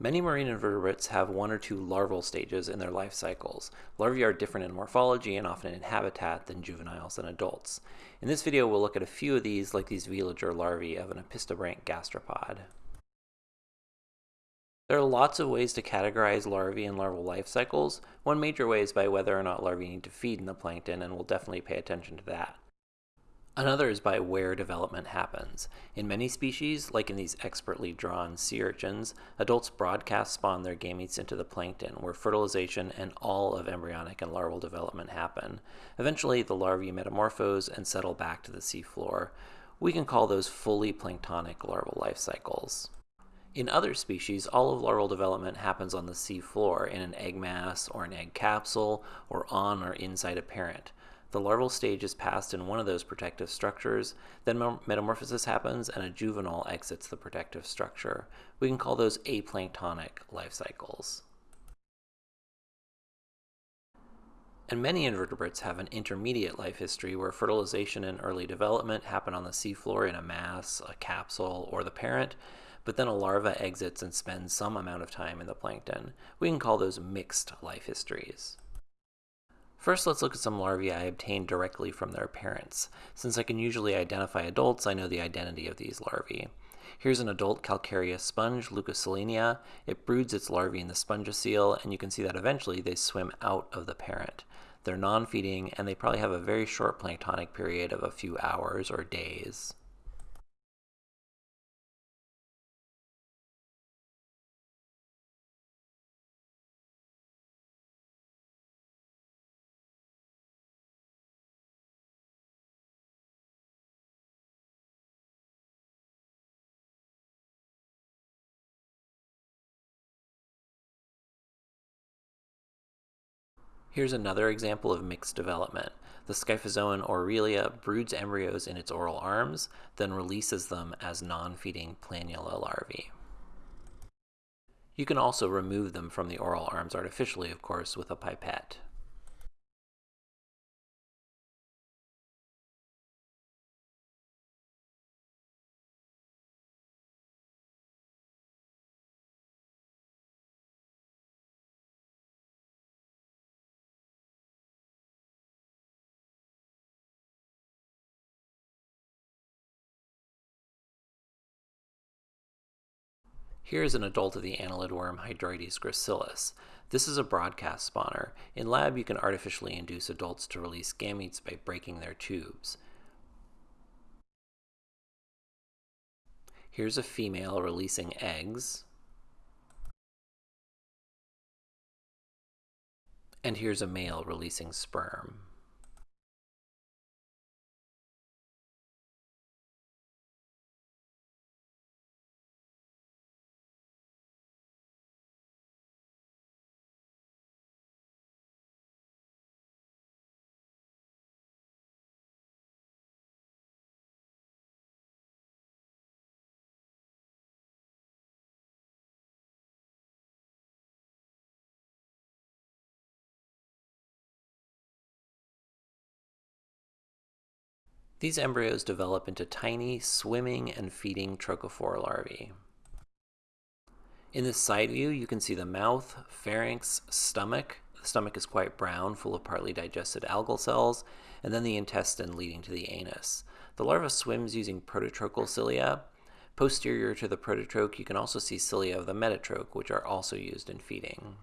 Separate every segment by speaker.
Speaker 1: Many marine invertebrates have one or two larval stages in their life cycles. Larvae are different in morphology and often in habitat than juveniles and adults. In this video, we'll look at a few of these, like these veliger larvae of an opisthobranch gastropod. There are lots of ways to categorize larvae and larval life cycles. One major way is by whether or not larvae need to feed in the plankton, and we'll definitely pay attention to that. Another is by where development happens. In many species, like in these expertly drawn sea urchins, adults broadcast spawn their gametes into the plankton, where fertilization and all of embryonic and larval development happen. Eventually, the larvae metamorphose and settle back to the seafloor. We can call those fully planktonic larval life cycles. In other species, all of larval development happens on the seafloor in an egg mass or an egg capsule or on or inside a parent. The larval stage is passed in one of those protective structures, then metamorphosis happens and a juvenile exits the protective structure. We can call those aplanktonic life cycles. And many invertebrates have an intermediate life history where fertilization and early development happen on the seafloor in a mass, a capsule, or the parent, but then a larva exits and spends some amount of time in the plankton. We can call those mixed life histories. First, let's look at some larvae I obtained directly from their parents. Since I can usually identify adults, I know the identity of these larvae. Here's an adult calcareous sponge, Leucosolenia. It broods its larvae in the spongocele, and you can see that eventually they swim out of the parent. They're non-feeding, and they probably have a very short planktonic period of a few hours or days. Here's another example of mixed development. The Scyphozoan Aurelia broods embryos in its oral arms, then releases them as non-feeding planula larvae. You can also remove them from the oral arms artificially, of course, with a pipette. Here is an adult of the annelid worm Hydroides gracilis. This is a broadcast spawner. In lab, you can artificially induce adults to release gametes by breaking their tubes. Here's a female releasing eggs. And here's a male releasing sperm. These embryos develop into tiny swimming and feeding trochophore larvae. In this side view, you can see the mouth, pharynx, stomach. The stomach is quite brown, full of partly digested algal cells, and then the intestine leading to the anus. The larva swims using prototrochal cilia. Posterior to the prototroch, you can also see cilia of the metatroch, which are also used in feeding.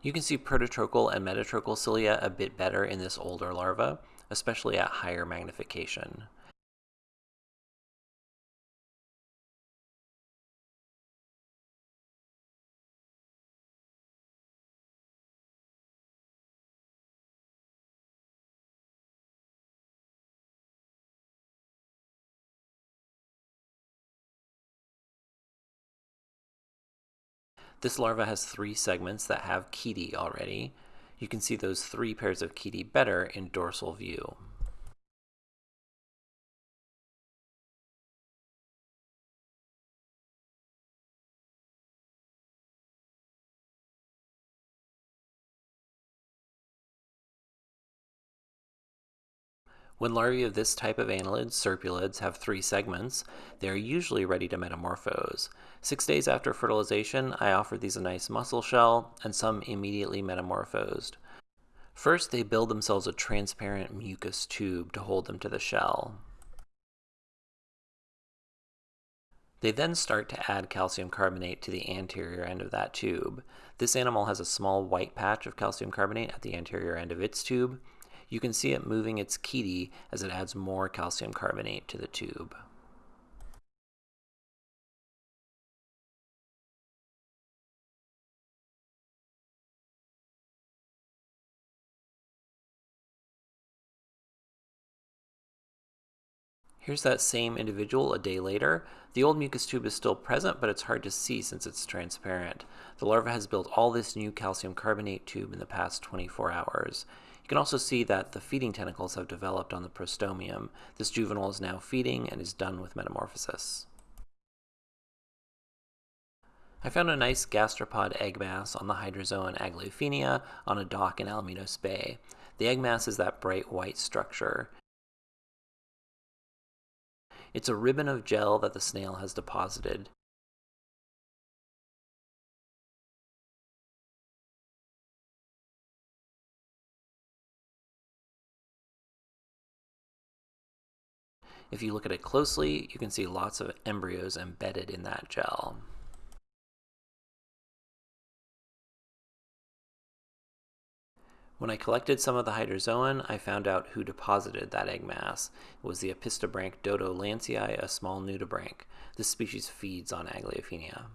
Speaker 1: You can see prototrochal and metatrochal cilia a bit better in this older larva, especially at higher magnification. This larva has three segments that have chaetae already. You can see those three pairs of chaetae better in dorsal view. When larvae of this type of annelids, serpulids, have three segments, they are usually ready to metamorphose. Six days after fertilization, I offered these a nice mussel shell, and some immediately metamorphosed. First, they build themselves a transparent mucus tube to hold them to the shell. They then start to add calcium carbonate to the anterior end of that tube. This animal has a small white patch of calcium carbonate at the anterior end of its tube, you can see it moving its chaetae as it adds more calcium carbonate to the tube. Here's that same individual a day later. The old mucus tube is still present, but it's hard to see since it's transparent. The larva has built all this new calcium carbonate tube in the past 24 hours. You can also see that the feeding tentacles have developed on the prostomium. This juvenile is now feeding and is done with metamorphosis. I found a nice gastropod egg mass on the hydrozoan Aglaophenia on a dock in Alamitos Bay. The egg mass is that bright white structure. It's a ribbon of gel that the snail has deposited. If you look at it closely, you can see lots of embryos embedded in that gel. When I collected some of the hydrozoan, I found out who deposited that egg mass. It was the Opisthobranch Doto lancei, a small nudibranch. This species feeds on Aglaophenia.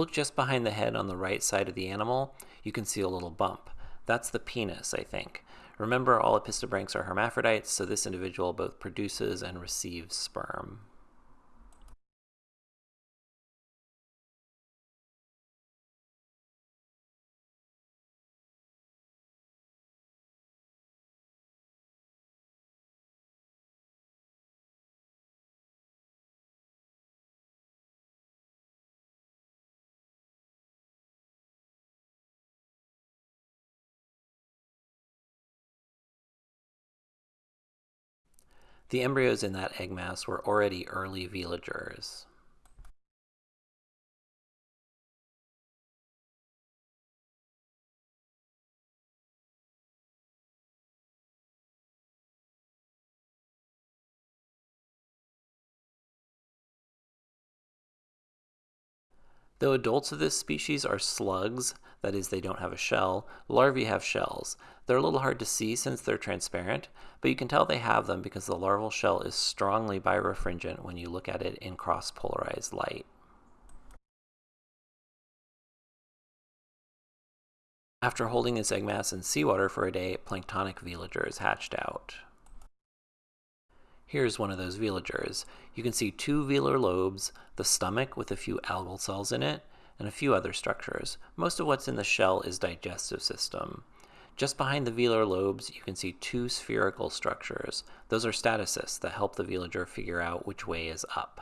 Speaker 1: Look just behind the head on the right side of the animal. You can see a little bump. That's the penis, I think. Remember, all opisthobranchs are hermaphrodites, so this individual both produces and receives sperm. The embryos in that egg mass were already early veligers. Though adults of this species are slugs, that is, they don't have a shell, larvae have shells. They're a little hard to see since they're transparent, but you can tell they have them because the larval shell is strongly birefringent when you look at it in cross-polarized light. After holding this egg mass in seawater for a day, planktonic veligers hatched out. Here's one of those veligers. You can see two velar lobes, the stomach with a few algal cells in it, and a few other structures. Most of what's in the shell is digestive system. Just behind the velar lobes, you can see two spherical structures. Those are statocysts that help the veliger figure out which way is up.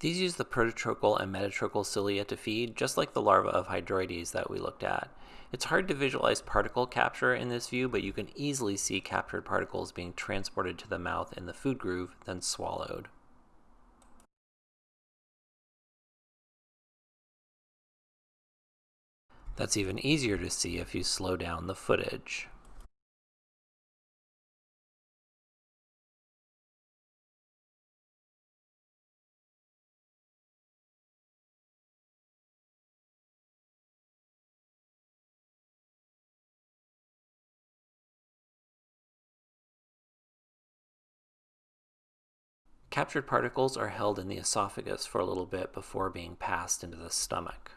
Speaker 1: These use the prototrochal and metatrochal cilia to feed, just like the larva of Hydroides that we looked at. It's hard to visualize particle capture in this view, but you can easily see captured particles being transported to the mouth in the food groove, then swallowed. That's even easier to see if you slow down the footage. Captured particles are held in the esophagus for a little bit before being passed into the stomach.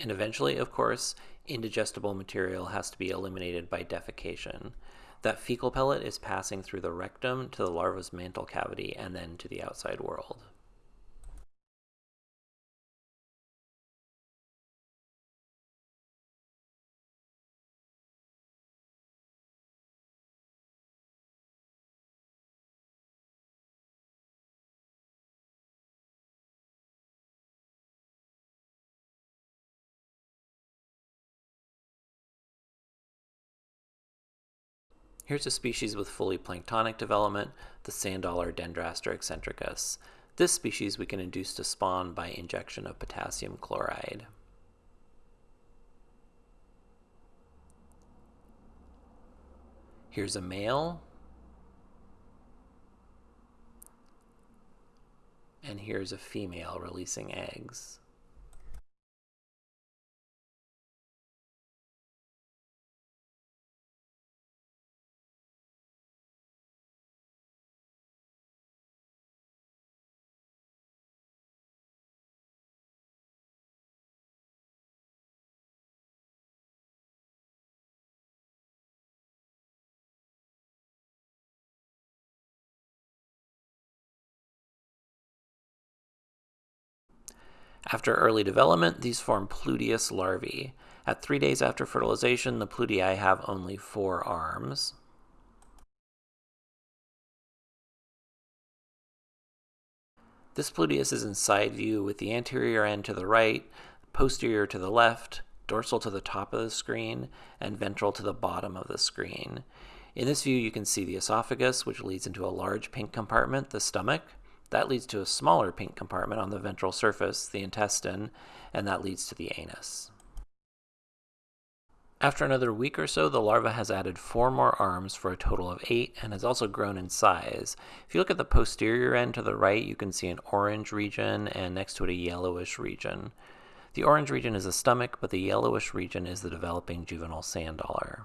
Speaker 1: And eventually, of course, indigestible material has to be eliminated by defecation. That fecal pellet is passing through the rectum to the larva's mantle cavity and then to the outside world. Here's a species with fully planktonic development, the sand dollar Dendraster eccentricus. This species we can induce to spawn by injection of potassium chloride. Here's a male. And here's a female releasing eggs. After early development, these form Pluteus larvae. At three days after fertilization, the Plutei have only four arms. This Pluteus is in side view with the anterior end to the right, posterior to the left, dorsal to the top of the screen, and ventral to the bottom of the screen. In this view, you can see the esophagus, which leads into a large pink compartment, the stomach, that leads to a smaller pink compartment on the ventral surface, the intestine, and that leads to the anus. After another week or so, the larva has added four more arms for a total of eight and has also grown in size. If you look at the posterior end to the right, you can see an orange region and next to it a yellowish region. The orange region is the stomach, but the yellowish region is the developing juvenile sand dollar.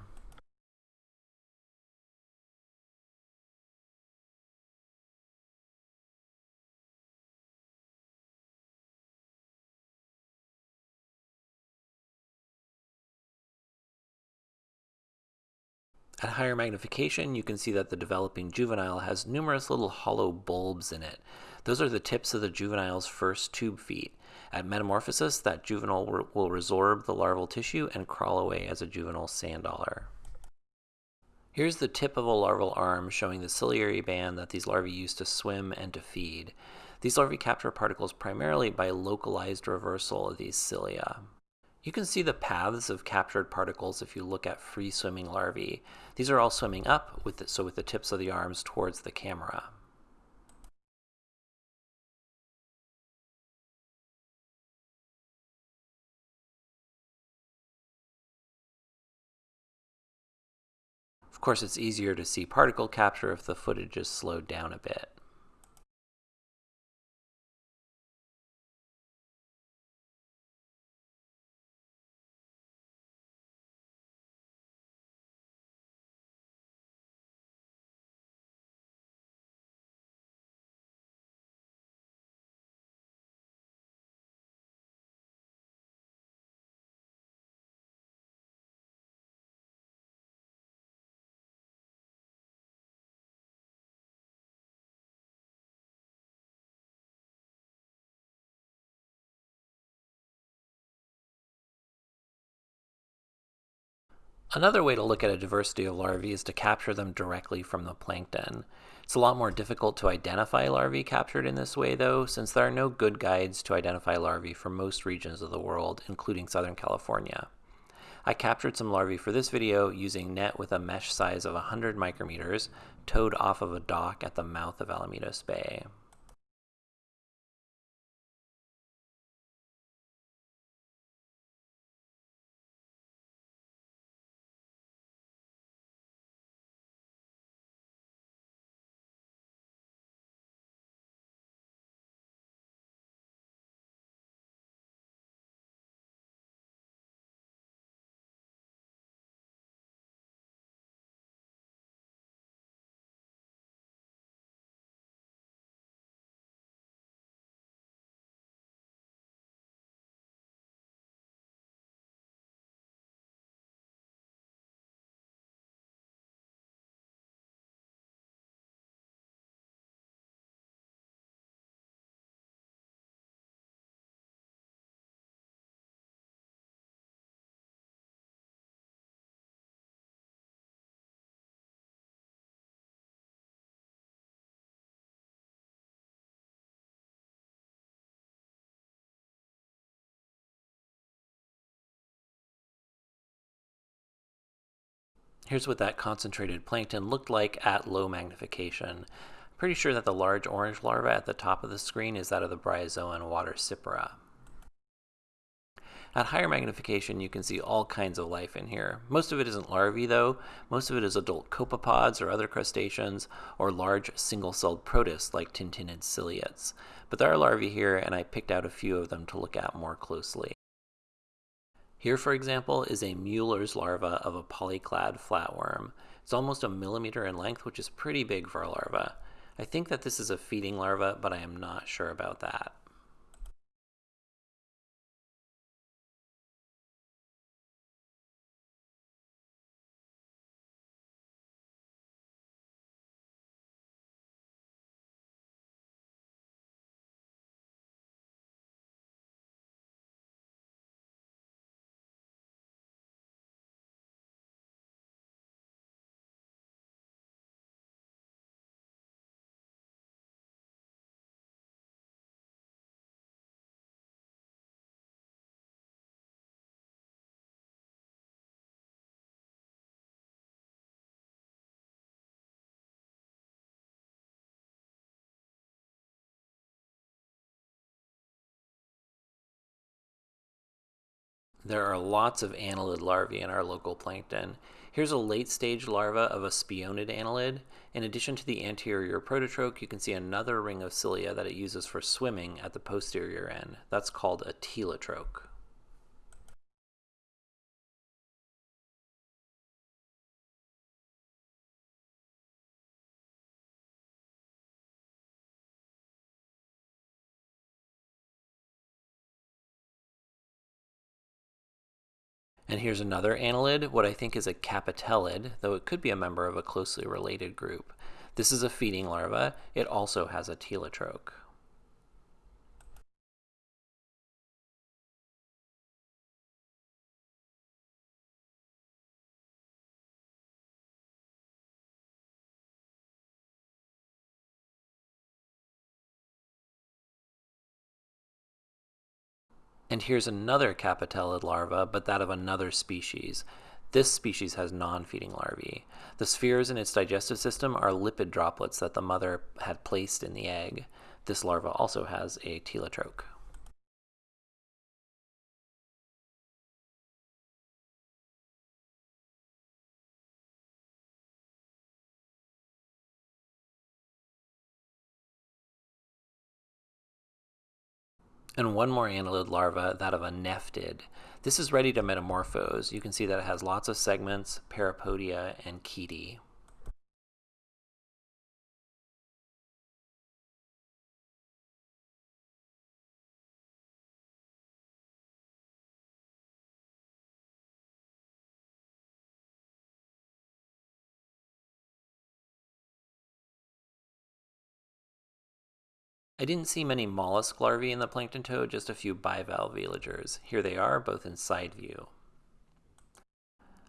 Speaker 1: At higher magnification, you can see that the developing juvenile has numerous little hollow bulbs in it. Those are the tips of the juvenile's first tube feet. At metamorphosis, that juvenile will resorb the larval tissue and crawl away as a juvenile sand dollar. Here's the tip of a larval arm showing the ciliary band that these larvae use to swim and to feed. These larvae capture particles primarily by localized reversal of these cilia. You can see the paths of captured particles if you look at free swimming larvae. These are all swimming up, with the, so with the tips of the arms towards the camera. Of course, it's easier to see particle capture if the footage is slowed down a bit. Another way to look at a diversity of larvae is to capture them directly from the plankton. It's a lot more difficult to identify larvae captured in this way though, since there are no good guides to identify larvae for most regions of the world, including Southern California. I captured some larvae for this video using net with a mesh size of 100 micrometers, towed off of a dock at the mouth of Alamitos Bay. Here's what that concentrated plankton looked like at low magnification. Pretty sure that the large orange larva at the top of the screen is that of the bryozoan Watersipora. At higher magnification, you can see all kinds of life in here. Most of it isn't larvae, though. Most of it is adult copepods or other crustaceans, or large single-celled protists like tintinnid ciliates. But there are larvae here, and I picked out a few of them to look at more closely. Here, for example, is a Mueller's larva of a polyclad flatworm. It's almost a millimeter in length, which is pretty big for a larva. I think that this is a feeding larva, but I am not sure about that. There are lots of annelid larvae in our local plankton. Here's a late stage larva of a spionid annelid. In addition to the anterior prototroch, you can see another ring of cilia that it uses for swimming at the posterior end. That's called a telotroch. And here's another annelid, what I think is a capitellid, though it could be a member of a closely related group. This is a feeding larva. It also has a telotroch. And here's another capitellid larva, but that of another species. This species has non-feeding larvae. The spheres in its digestive system are lipid droplets that the mother had placed in the egg. This larva also has a telotroch. And one more annelid larva, that of a nephid. This is ready to metamorphose. You can see that it has lots of segments, parapodia, and chaetae. I didn't see many mollusk larvae in the plankton toad, just a few bivalve veligers. Here they are, both in side view.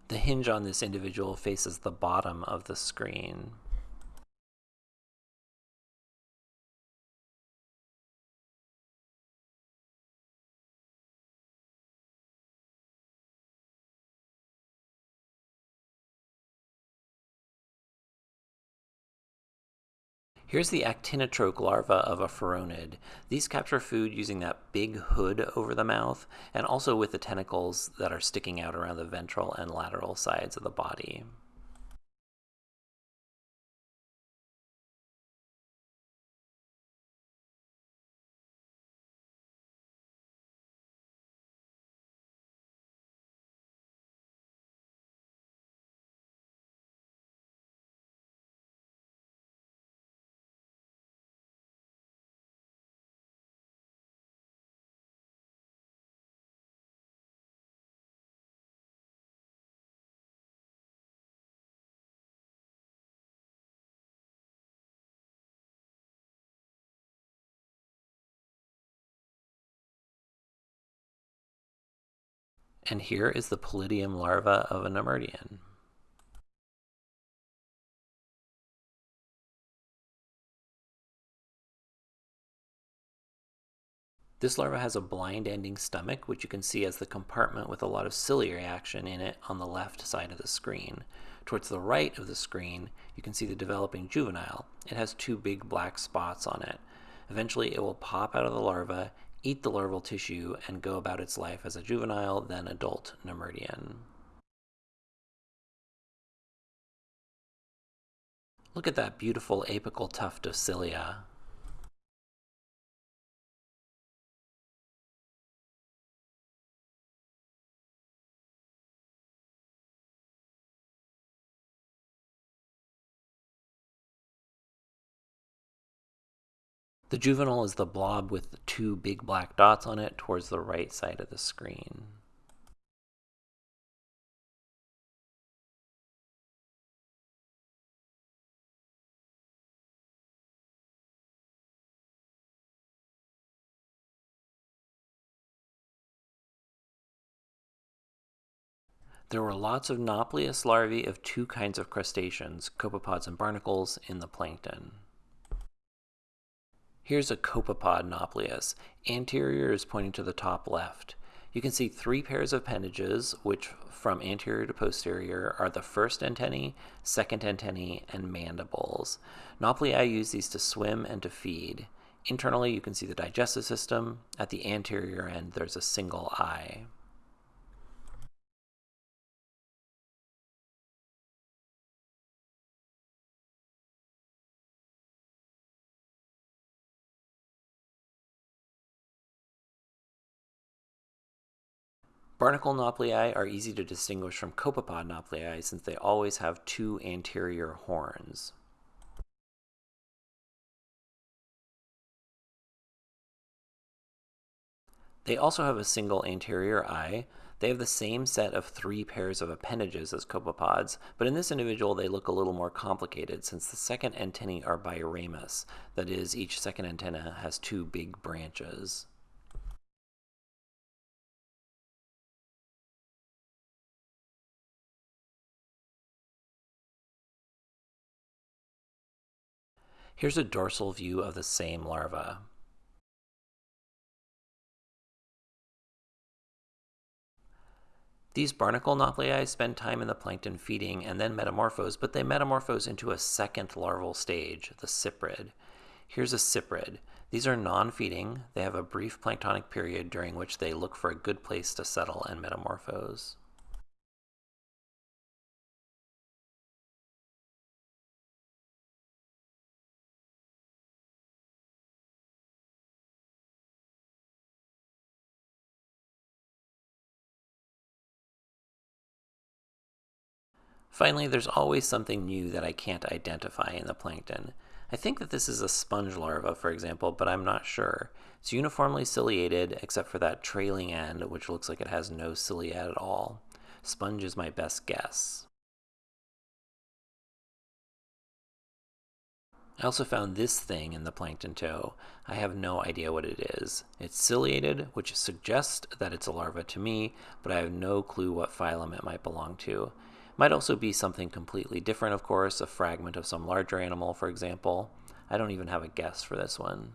Speaker 1: The hinge on this individual faces the bottom of the screen. Here's the actinotroch larva of a phoronid. These capture food using that big hood over the mouth and also with the tentacles that are sticking out around the ventral and lateral sides of the body. And here is the Pilidium larva of a Nemertean. This larva has a blind ending stomach, which you can see as the compartment with a lot of ciliary action in it on the left side of the screen. Towards the right of the screen, you can see the developing juvenile. It has two big black spots on it. Eventually, it will pop out of the larva eat the larval tissue, and go about its life as a juvenile, then adult Nemertean. Look at that beautiful apical tuft of cilia. The juvenile is the blob with two big black dots on it towards the right side of the screen. There were lots of Nauplius larvae of two kinds of crustaceans, copepods and barnacles, in the plankton. Here's a copepod Nauplius. Anterior is pointing to the top left. You can see three pairs of appendages, which from anterior to posterior are the first antennae, second antennae, and mandibles. Nauplii use these to swim and to feed. Internally, you can see the digestive system. At the anterior end, there's a single eye. Barnacle nauplii are easy to distinguish from copepod nauplii since they always have two anterior horns. They also have a single anterior eye. They have the same set of three pairs of appendages as copepods, but in this individual they look a little more complicated since the second antennae are biramous, that is, each second antenna has two big branches. Here's a dorsal view of the same larva. These barnacle nauplii spend time in the plankton feeding and then metamorphose, but they metamorphose into a second larval stage, the cyprid. Here's a cyprid. These are non-feeding. They have a brief planktonic period during which they look for a good place to settle and metamorphose. Finally, there's always something new that I can't identify in the plankton. I think that this is a sponge larva, for example, but I'm not sure. It's uniformly ciliated, except for that trailing end, which looks like it has no cilia at all. Sponge is my best guess. I also found this thing in the plankton tow. I have no idea what it is. It's ciliated, which suggests that it's a larva to me, but I have no clue what phylum it might belong to. Might also be something completely different, of course, a fragment of some larger animal, for example. I don't even have a guess for this one.